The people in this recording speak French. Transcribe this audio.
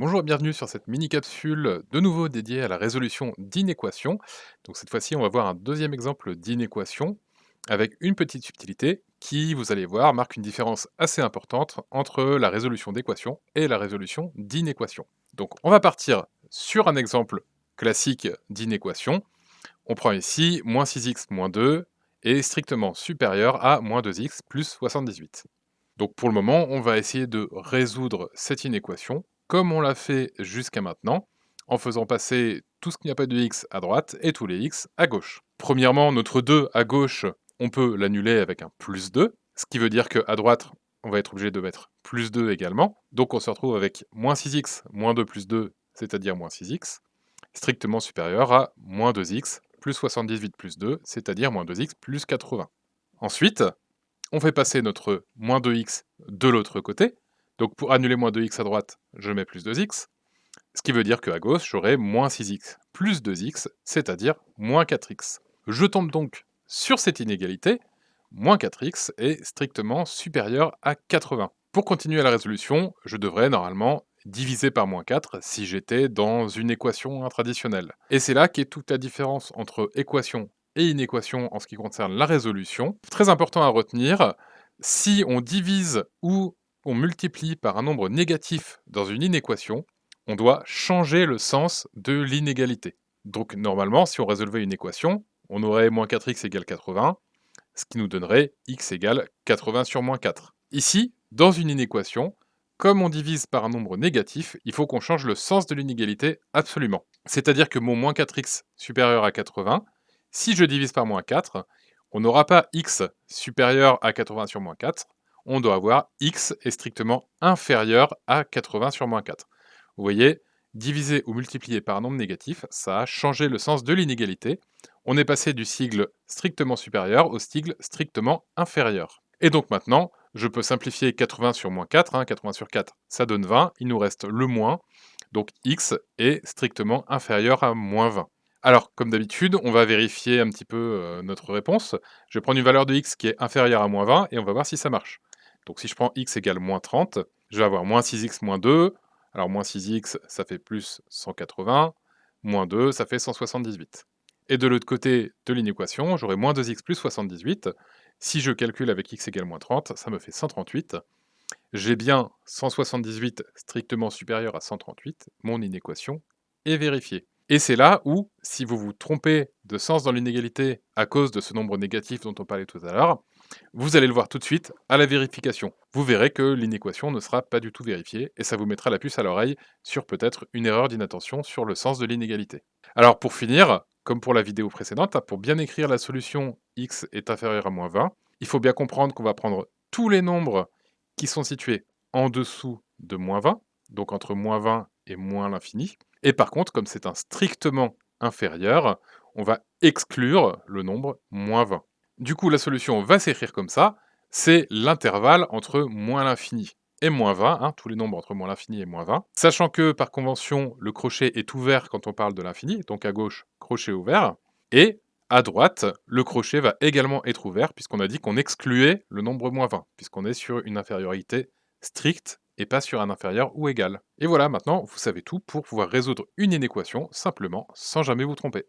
Bonjour et bienvenue sur cette mini-capsule de nouveau dédiée à la résolution d'inéquations. Donc cette fois-ci, on va voir un deuxième exemple d'inéquation avec une petite subtilité qui, vous allez voir, marque une différence assez importante entre la résolution d'équation et la résolution d'inéquation. Donc on va partir sur un exemple classique d'inéquation. On prend ici moins 6x moins 2 est strictement supérieur à moins 2x plus 78. Donc pour le moment, on va essayer de résoudre cette inéquation comme on l'a fait jusqu'à maintenant, en faisant passer tout ce qui n'a pas de x à droite et tous les x à gauche. Premièrement, notre 2 à gauche, on peut l'annuler avec un plus 2, ce qui veut dire qu'à droite, on va être obligé de mettre plus 2 également. Donc on se retrouve avec moins 6x moins 2 plus 2, c'est-à-dire moins 6x, strictement supérieur à moins 2x plus 78 plus 2, c'est-à-dire moins 2x plus 80. Ensuite, on fait passer notre moins 2x de l'autre côté, donc pour annuler moins 2x à droite, je mets plus 2x, ce qui veut dire qu'à gauche, j'aurai moins 6x plus 2x, c'est-à-dire moins 4x. Je tombe donc sur cette inégalité, moins 4x est strictement supérieur à 80. Pour continuer la résolution, je devrais normalement diviser par moins 4 si j'étais dans une équation traditionnelle. Et c'est là qu'est toute la différence entre équation et inéquation en ce qui concerne la résolution. Très important à retenir, si on divise ou multiplie par un nombre négatif dans une inéquation, on doit changer le sens de l'inégalité. Donc normalement, si on résolvait une équation, on aurait moins 4x égale 80, ce qui nous donnerait x égale 80 sur moins 4. Ici, dans une inéquation, comme on divise par un nombre négatif, il faut qu'on change le sens de l'inégalité absolument. C'est-à-dire que mon moins 4x supérieur à 80, si je divise par moins 4, on n'aura pas x supérieur à 80 sur moins 4, on doit avoir x est strictement inférieur à 80 sur moins 4. Vous voyez, diviser ou multiplier par un nombre négatif, ça a changé le sens de l'inégalité. On est passé du sigle strictement supérieur au sigle strictement inférieur. Et donc maintenant, je peux simplifier 80 sur moins 4, 80 hein, sur 4, ça donne 20, il nous reste le moins, donc x est strictement inférieur à moins 20. Alors, comme d'habitude, on va vérifier un petit peu euh, notre réponse. Je vais prendre une valeur de x qui est inférieure à moins 20 et on va voir si ça marche. Donc si je prends x égale moins 30, je vais avoir moins 6x moins 2. Alors moins 6x, ça fait plus 180. Moins 2, ça fait 178. Et de l'autre côté de l'inéquation, j'aurai moins 2x plus 78. Si je calcule avec x égale moins 30, ça me fait 138. J'ai bien 178 strictement supérieur à 138. Mon inéquation est vérifiée. Et c'est là où, si vous vous trompez de sens dans l'inégalité à cause de ce nombre négatif dont on parlait tout à l'heure, vous allez le voir tout de suite à la vérification. Vous verrez que l'inéquation ne sera pas du tout vérifiée et ça vous mettra la puce à l'oreille sur peut-être une erreur d'inattention sur le sens de l'inégalité. Alors pour finir, comme pour la vidéo précédente, pour bien écrire la solution x est inférieur à moins 20, il faut bien comprendre qu'on va prendre tous les nombres qui sont situés en dessous de moins 20, donc entre moins 20 moins l'infini. Et par contre, comme c'est un strictement inférieur, on va exclure le nombre moins 20. Du coup, la solution va s'écrire comme ça, c'est l'intervalle entre moins l'infini et moins 20, hein, tous les nombres entre moins l'infini et moins 20, sachant que par convention, le crochet est ouvert quand on parle de l'infini, donc à gauche, crochet ouvert, et à droite, le crochet va également être ouvert, puisqu'on a dit qu'on excluait le nombre moins 20, puisqu'on est sur une infériorité stricte et pas sur un inférieur ou égal. Et voilà, maintenant, vous savez tout pour pouvoir résoudre une inéquation simplement, sans jamais vous tromper.